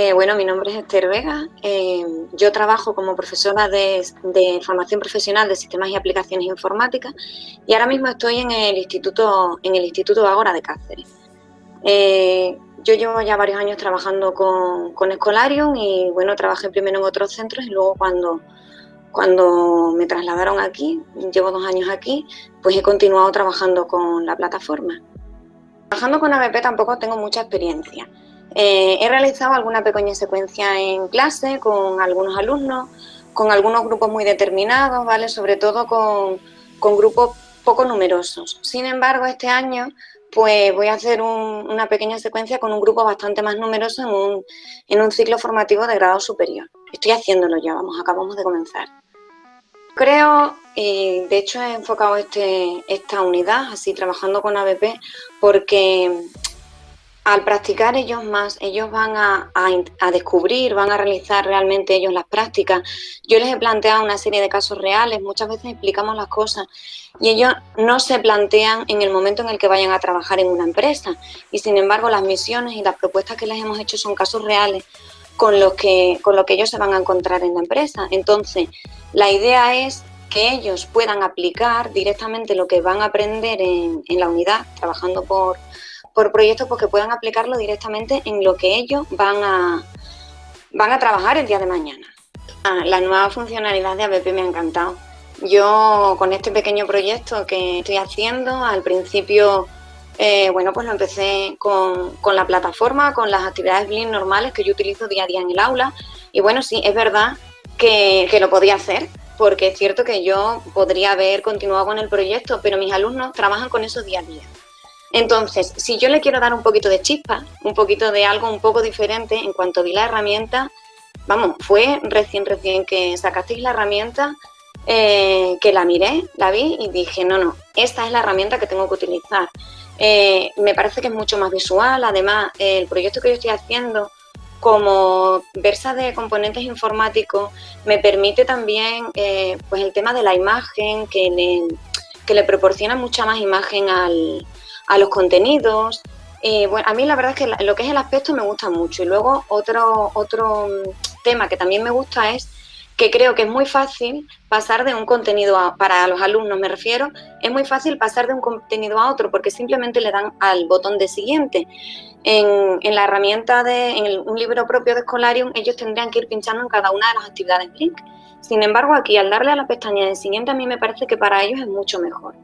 Eh, bueno, mi nombre es Esther Vega. Eh, yo trabajo como profesora de, formación profesional de sistemas y aplicaciones informáticas y ahora mismo estoy en el Instituto, en el Instituto Agora de Cáceres. Eh, yo llevo ya varios años trabajando con, con Escolarium y bueno, trabajé primero en otros centros y luego cuando, cuando me trasladaron aquí, llevo dos años aquí, pues he continuado trabajando con la plataforma. Trabajando con ABP tampoco tengo mucha experiencia. Eh, he realizado alguna pequeña secuencia en clase con algunos alumnos, con algunos grupos muy determinados, ¿vale? Sobre todo con, grupos poco numerosos. Sin embargo, este año pues voy a hacer una pequeña secuencia con un grupo bastante más numeroso en un, en un ciclo formativo de grado superior. Estoy haciéndolo ya, vamos, acabamos de comenzar. Creo, y de hecho he enfocado este, esta unidad, así trabajando con ABP, porque al practicar ellos más, ellos van a, descubrir, van a realizar realmente ellos las prácticas. Yo les he planteado una serie de casos reales, muchas veces explicamos las cosas y ellos no se plantean en el momento en el que vayan a trabajar en una empresa. Y sin embargo, las misiones y las propuestas que les hemos hecho son casos reales con los que, con lo que ellos se van a encontrar en la empresa. Entonces, la idea es que ellos puedan aplicar directamente lo que van a aprender en, en la unidad, trabajando por por proyectos pues, que puedan aplicarlo directamente en lo que ellos van a, van a trabajar el día de mañana. Ah, la nueva funcionalidad de ABP me ha encantado. Yo con este pequeño proyecto que estoy haciendo, al principio, eh, bueno, pues lo empecé con, la plataforma, con las actividades Blink normales que yo utilizo día a día en el aula. Y bueno, sí, es verdad que, que lo podía hacer, porque es cierto que yo podría haber continuado con el proyecto, pero mis alumnos trabajan con eso día a día. Entonces, si yo le quiero dar un poquito de chispa, un poquito de algo un poco diferente, en cuanto vi la herramienta, vamos, fue recién, recién que sacasteis la herramienta, eh, que la miré, la vi y dije, no, no, esta es la herramienta que tengo que utilizar. Eh, me parece que es mucho más visual, además, el proyecto que yo estoy haciendo como versa de componentes informáticos me permite también eh, pues el tema de la imagen que le, que le proporciona mucha más imagen al, a los contenidos. Eh, bueno, a mí la verdad es que lo que es el aspecto me gusta mucho. Y luego otro, otro mm, tema que también me gusta es que creo que es muy fácil pasar de un contenido a, para los alumnos, me refiero, es muy fácil pasar de un contenido a otro porque simplemente le dan al botón de siguiente. En, en la herramienta de en un libro propio de Escolarium, ellos tendrían que ir pinchando en cada una de las actividades Blink. Sin embargo, aquí al darle a la pestaña de siguiente, a mí me parece que para ellos es mucho mejor.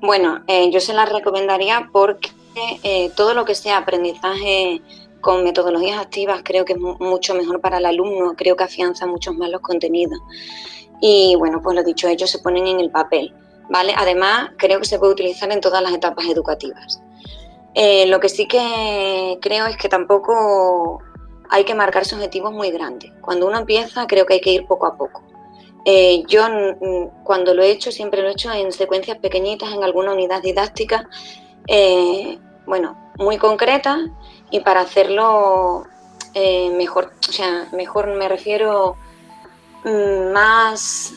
Bueno, eh, yo se las recomendaría porque eh, todo lo que sea aprendizaje con metodologías activas creo que es mucho mejor para el alumno, creo que afianza mucho más los contenidos. Y bueno, pues lo dicho, ellos se ponen en el papel, ¿vale? Además, creo que se puede utilizar en todas las etapas educativas. Eh, lo que sí que creo es que tampoco hay que marcarse objetivos muy grandes. Cuando uno empieza, creo que hay que ir poco a poco. Eh, yo cuando lo he hecho, siempre lo he hecho en secuencias pequeñitas, en alguna unidad didáctica, eh, bueno, muy concreta y para hacerlo eh, mejor, o sea, mejor me refiero mm, más,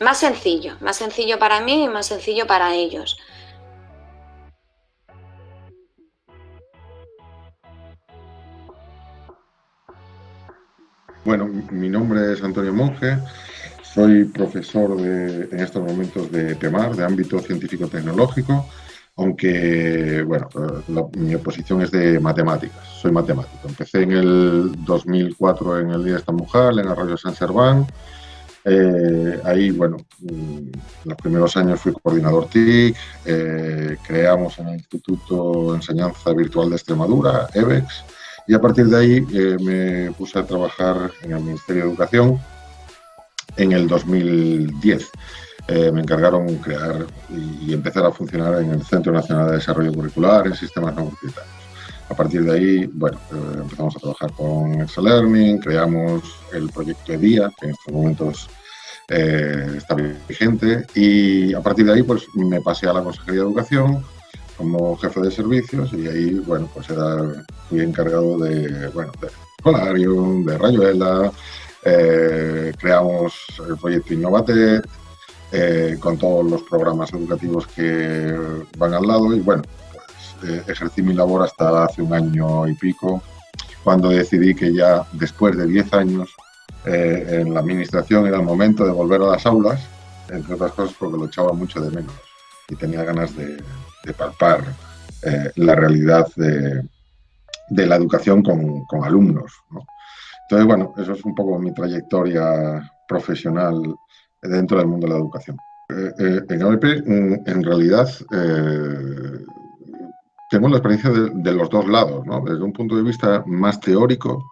más sencillo, más sencillo para mí y más sencillo para ellos. Bueno, mi nombre es Antonio Monge, soy profesor en estos momentos de TEMAR, de ámbito científico-tecnológico, aunque, bueno, eh, mi oposición es de matemáticas, soy matemático. Empecé en el 2004 en el Día de esta Mujer, en Arroyo San Serván. Eh, ahí, bueno, en los primeros años fui coordinador TIC, eh, creamos en el Instituto de Enseñanza Virtual de Extremadura, EBEX, y a partir de ahí me puse a trabajar en el Ministerio de Educación en el 2010. Eh, me encargaron crear y, empezar a funcionar en el Centro Nacional de Desarrollo Curricular en sistemas no A partir de ahí, bueno, eh, empezamos a trabajar con Excel Learning, creamos el proyecto EDIA, que en estos momentos eh, está vigente, y a partir de ahí, pues me pasé a la Consejería de Educación como jefe de servicios y ahí, bueno, pues era, fui encargado de, bueno, de Colarium, de Rayuela, eh, creamos el proyecto Innovate eh, con todos los programas educativos que van al lado y bueno, pues, eh, ejercí mi labor hasta hace un año y pico cuando decidí que ya después de 10 años en la administración era el momento de volver a las aulas, entre otras cosas porque lo echaba mucho de menos y tenía ganas de, palpar eh, la realidad de, la educación con, alumnos. Entonces, bueno, eso es un poco mi trayectoria profesional dentro del mundo de la educación. Eh, en ABP, mm, en realidad, tengo la experiencia de, los dos lados, desde un punto de vista más teórico,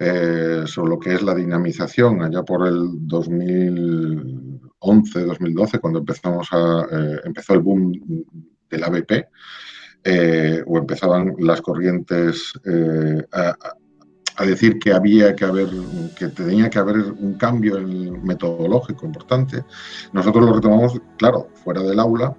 eh, sobre lo que es la dinamización, allá por el 2011, 2012, cuando empezamos a, eh, empezó el boom del ABP, eh, o empezaban las corrientes a, a, decir que había que haber, que tenía que haber un cambio metodológico importante, nosotros lo retomamos, claro, fuera del aula,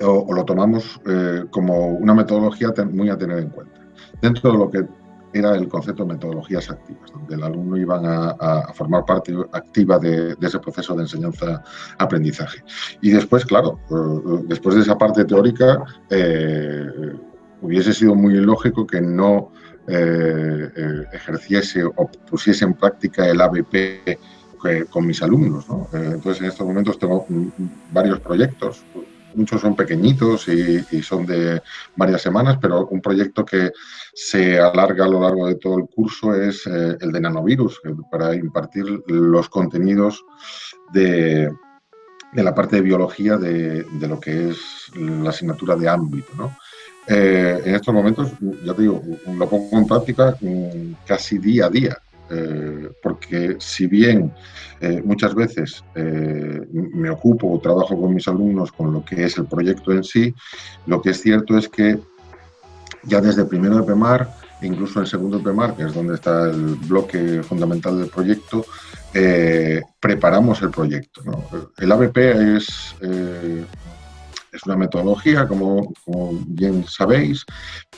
o, lo tomamos eh, como una metodología muy a tener en cuenta. Dentro de lo que era el concepto de metodologías activas, donde el alumno iba a, formar parte activa de, ese proceso de enseñanza-aprendizaje. Y después, claro, eh, después de esa parte teórica, eh, hubiese sido muy lógico que no ejerciese o pusiese en práctica el ABP con mis alumnos. entonces, en estos momentos tengo varios proyectos, muchos son pequeñitos y, son de varias semanas, pero un proyecto que se alarga a lo largo de todo el curso es eh, el de nanovirus, para impartir los contenidos de, la parte de biología de, lo que es la asignatura de ámbito. Eh, en estos momentos, ya te digo, lo pongo en práctica mm, casi día a día. Eh, porque si bien eh, muchas veces eh, me ocupo o trabajo con mis alumnos con lo que es el proyecto en sí, lo que es cierto es que ya desde primero de PEMAR, incluso en segundo de PEMAR, que es donde está el bloque fundamental del proyecto, preparamos el proyecto. El ABP es es una metodología, como, bien sabéis,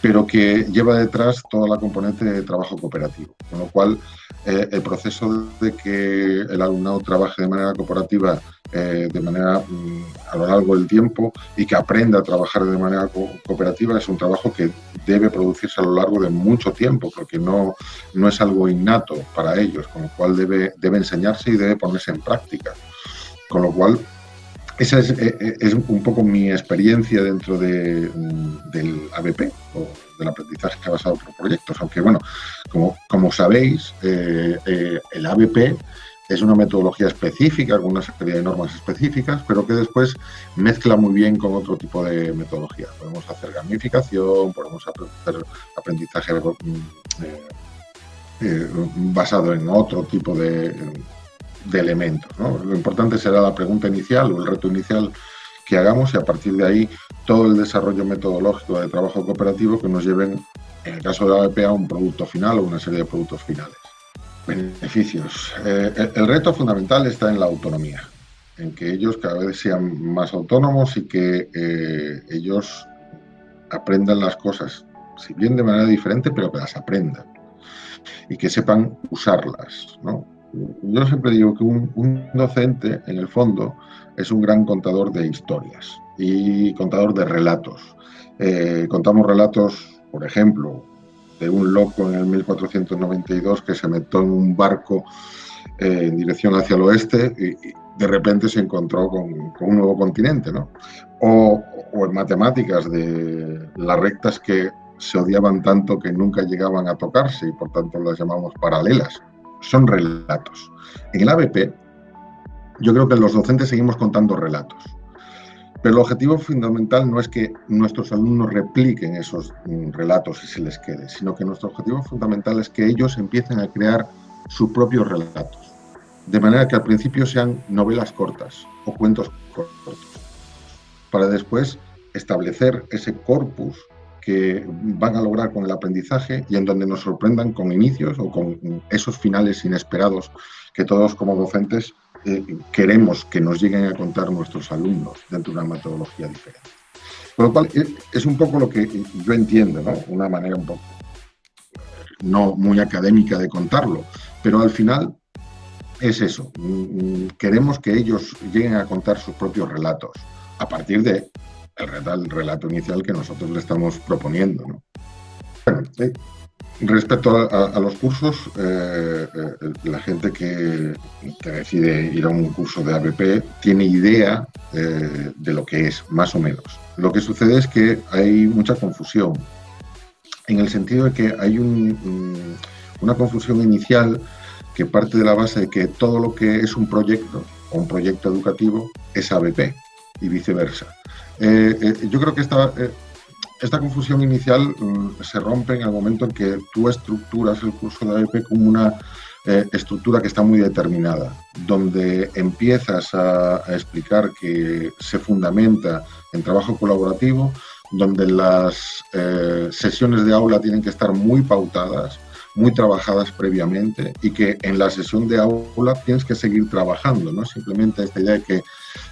pero que lleva detrás toda la componente de trabajo cooperativo, con lo cual eh, el proceso de que el alumnado trabaje de manera cooperativa eh, de manera mm, a lo largo del tiempo y que aprenda a trabajar de manera cooperativa es un trabajo que debe producirse a lo largo de mucho tiempo porque no, no es algo innato para ellos, con lo cual debe, debe enseñarse y debe ponerse en práctica. Con lo cual, esa es, eh, eh, es, un poco mi experiencia dentro de, mm, del ABP o del aprendizaje basado por proyectos. Aunque, bueno, como, como sabéis, eh, el ABP es una metodología específica, con una serie de normas específicas, pero que después mezcla muy bien con otro tipo de metodología. Podemos hacer gamificación, podemos hacer aprendizaje mm, basado en otro tipo de de elementos. Lo importante será la pregunta inicial o el reto inicial que hagamos y a partir de ahí todo el desarrollo metodológico de trabajo cooperativo que nos lleven, en el caso de la ABP, a un producto final o una serie de productos finales. Beneficios. Eh, el, reto fundamental está en la autonomía, en que ellos cada vez sean más autónomos y que eh, ellos aprendan las cosas, si bien de manera diferente, pero que las aprendan y que sepan usarlas. Yo siempre digo que un, docente, en el fondo, es un gran contador de historias y contador de relatos. Eh, contamos relatos, por ejemplo, de un loco en el 1492 que se metió en un barco eh, en dirección hacia el oeste y, de repente se encontró con, un nuevo continente, ¿no? O, o, en matemáticas de las rectas que se odiaban tanto que nunca llegaban a tocarse y por tanto las llamamos paralelas son relatos. En el ABP, yo creo que los docentes seguimos contando relatos. Pero el objetivo fundamental no es que nuestros alumnos repliquen esos mm, relatos y se les quede, sino que nuestro objetivo fundamental es que ellos empiecen a crear sus propios relatos. De manera que al principio sean novelas cortas o cuentos cortos, para después establecer ese corpus que van a lograr con el aprendizaje y en donde nos sorprendan con inicios o con esos finales inesperados que todos como docentes eh, queremos que nos lleguen a contar nuestros alumnos dentro de una metodología diferente. Con lo cual, eh, es un poco lo que yo entiendo, ¿no? Una manera un poco no muy académica de contarlo, pero al final es eso. Mm, mm, queremos que ellos lleguen a contar sus propios relatos a partir de el relato inicial que nosotros le estamos proponiendo. ¿no? Bueno, Respecto a, los cursos, eh, eh, la gente que, decide ir a un curso de ABP tiene idea eh, de lo que es, más o menos. Lo que sucede es que hay mucha confusión, en el sentido de que hay una confusión inicial que parte de la base de que todo lo que es un proyecto o un proyecto educativo es ABP y viceversa. Yo creo que esta esta confusión inicial mm, se rompe en el momento en que tú estructuras el curso de AEP como una eh, estructura que está muy determinada, donde empiezas a, explicar que se fundamenta en trabajo colaborativo, donde las eh, sesiones de aula tienen que estar muy pautadas, muy trabajadas previamente y que en la sesión de aula tienes que seguir trabajando, no simplemente esta idea que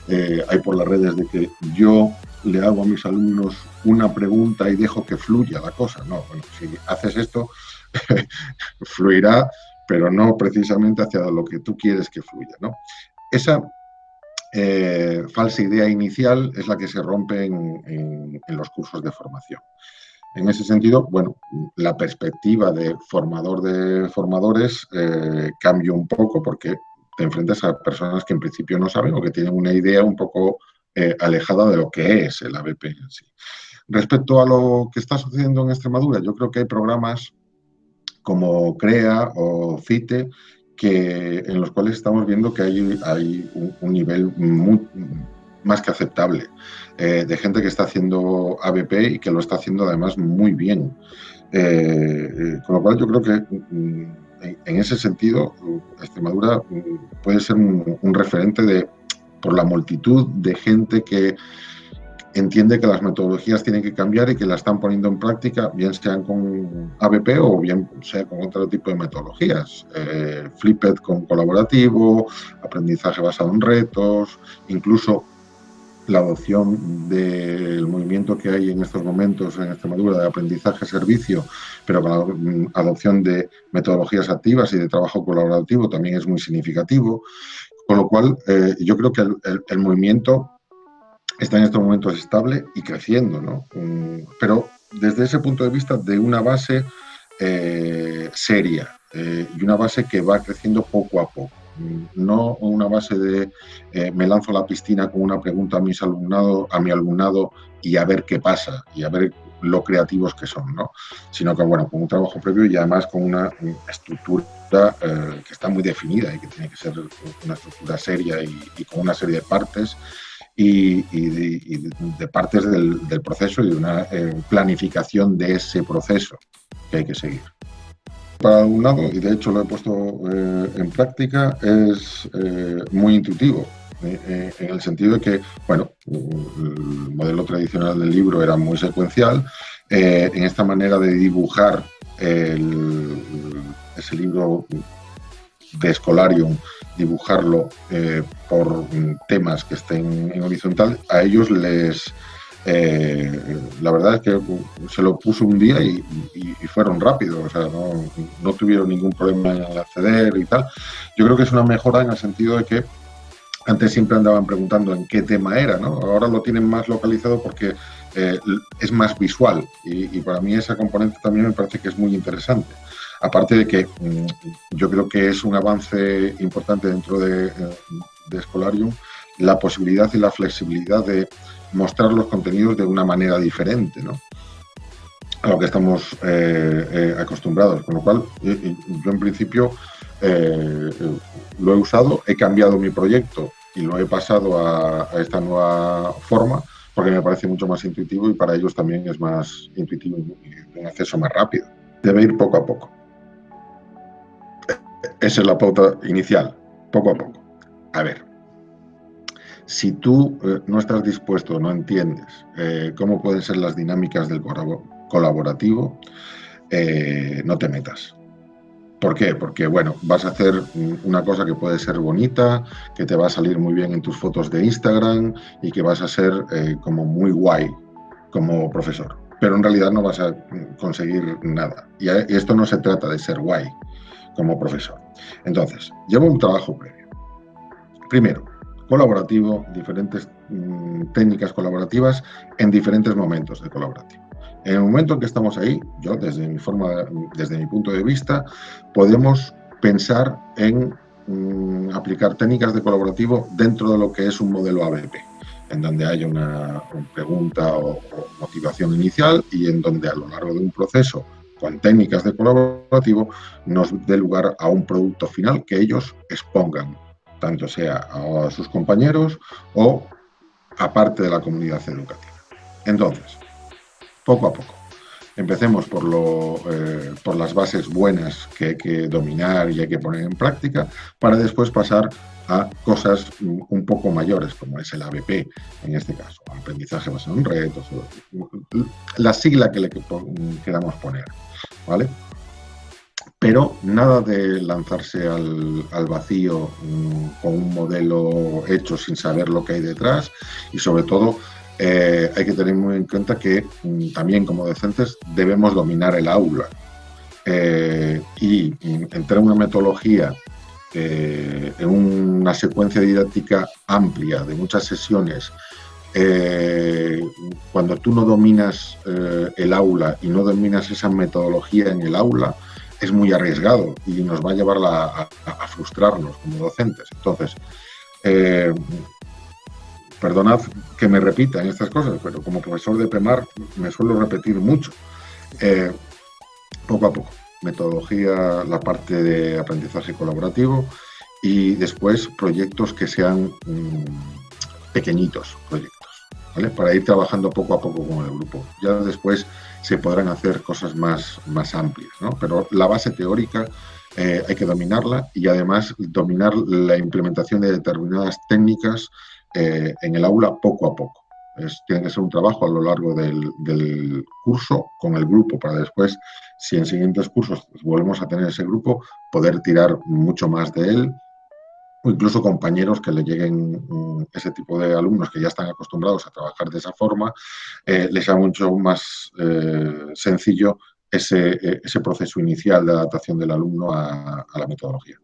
eh, hay por las redes de que yo le hago a mis alumnos una pregunta y dejo que fluya la cosa. No, bueno, si haces esto, fluirá, pero no precisamente hacia lo que tú quieres que fluya. ¿no? Esa eh, falsa idea inicial es la que se rompe en, los cursos de formación. En ese sentido, bueno, la perspectiva de formador de formadores eh, cambia un poco porque te enfrentas a personas que en principio no saben o que tienen una idea un poco eh, alejada de lo que es el ABP en sí. Respecto a lo que está sucediendo en Extremadura, yo creo que hay programas como CREA o CITE que, en los cuales estamos viendo que hay, hay un, nivel más que aceptable eh, de gente que está haciendo ABP y que lo está haciendo además muy bien. Eh, con lo cual yo creo que mm, en, ese sentido Extremadura mm, puede ser un referente de por la multitud de gente que entiende que las metodologías tienen que cambiar y que la están poniendo en práctica, bien sean con ABP o bien sea con otro tipo de metodologías. Eh, Flipped con colaborativo, aprendizaje basado en retos, incluso la adopción del movimiento que hay en estos momentos en Extremadura de aprendizaje-servicio, pero con la adopción de metodologías activas y de trabajo colaborativo también es muy significativo. Con lo cual, eh, yo creo que el, movimiento está en estos momentos estable y creciendo, ¿no? Mm, pero desde ese punto de vista de una base eh, seria eh, y una base que va creciendo poco a poco. No una base de me lanzo a la piscina con una pregunta a, mis alumnado, a mi alumnado y a ver qué pasa y a ver lo creativos que son, ¿no? Sino que, bueno, con un trabajo previo y además con una estructura eh, que está muy definida y que tiene que ser una estructura seria y, con una serie de partes y, de, partes del, proceso y de una eh, planificación de ese proceso que hay que seguir. Para un lado, y de hecho lo he puesto eh, en práctica, es muy intuitivo. en el sentido de que, bueno, el modelo tradicional del libro era muy secuencial, en esta manera de dibujar el, ese libro de Escolarium, dibujarlo eh, por temas que estén en horizontal, a ellos les... Eh, la verdad es que se lo puso un día y, fueron rápidos, o sea, no, no, tuvieron ningún problema en acceder y tal. Yo creo que es una mejora en el sentido de que antes siempre andaban preguntando en qué tema era, ¿no? Ahora lo tienen más localizado porque eh, es más visual y, para mí esa componente también me parece que es muy interesante. Aparte de que mm, yo creo que es un avance importante dentro de, de Escolarium la posibilidad y la flexibilidad de mostrar los contenidos de una manera diferente, ¿no? a lo que estamos eh, eh, acostumbrados. Con lo cual, yo en principio lo he usado, he cambiado mi proyecto y lo he pasado a, esta nueva forma porque me parece mucho más intuitivo y para ellos también es más intuitivo y un acceso más rápido. Debe ir poco a poco. Esa es la pauta inicial, poco a poco. A ver, si tú eh, no estás dispuesto, no entiendes eh, cómo pueden ser las dinámicas del colaborativo, eh, no te metas. ¿Por qué? Porque, bueno, vas a hacer una cosa que puede ser bonita, que te va a salir muy bien en tus fotos de Instagram y que vas a ser como muy guay como profesor. Pero en realidad no vas a conseguir nada. Y esto no se trata de ser guay como profesor. Entonces, llevo un trabajo previo. Primero, colaborativo, diferentes mm, técnicas colaborativas en diferentes momentos de colaborativo. En el momento en que estamos ahí, yo desde mi forma, desde mi punto de vista, podemos pensar en mm, aplicar técnicas de colaborativo dentro de lo que es un modelo ABP, en donde haya una, pregunta o, motivación inicial y en donde a lo largo de un proceso con técnicas de colaborativo nos dé lugar a un producto final que ellos expongan, tanto sea a sus compañeros o a parte de la comunidad educativa. Entonces, poco a poco. Empecemos por, lo, eh, por las bases buenas que hay que dominar y hay que poner en práctica para después pasar a cosas un poco mayores, como es el ABP en este caso, aprendizaje basado en retos, la sigla que le queramos poner, ¿vale? Pero nada de lanzarse al, al vacío mm, con un modelo hecho sin saber lo que hay detrás. Y sobre todo eh, hay que tener muy en cuenta que mm, también como docentes debemos dominar el aula. Eh, y mm, entrar en una metodología, eh, en una secuencia didáctica amplia de muchas sesiones, cuando tú no dominas el aula y no dominas esa metodología en el aula, es muy arriesgado y nos va a llevar a, frustrarnos como docentes. Entonces, Perdonad que me repita en estas cosas, pero como profesor de PEMAR me suelo repetir mucho. Eh, poco a poco, metodología, la parte de aprendizaje colaborativo y después proyectos que sean mm, pequeñitos proyectos, Para ir trabajando poco a poco con el grupo. Ya después se podrán hacer cosas más, más amplias, ¿no? Pero la base teórica eh, hay que dominarla y además dominar la implementación de determinadas técnicas eh, en el aula poco a poco. tiene que ser un trabajo a lo largo del, curso con el grupo para después, si en siguientes cursos volvemos a tener ese grupo, poder tirar mucho más de él o incluso compañeros que le lleguen mm, ese tipo de alumnos que ya están acostumbrados a trabajar de esa forma, eh, les sea mucho más eh, sencillo ese, ese, proceso inicial de adaptación del alumno a la metodología.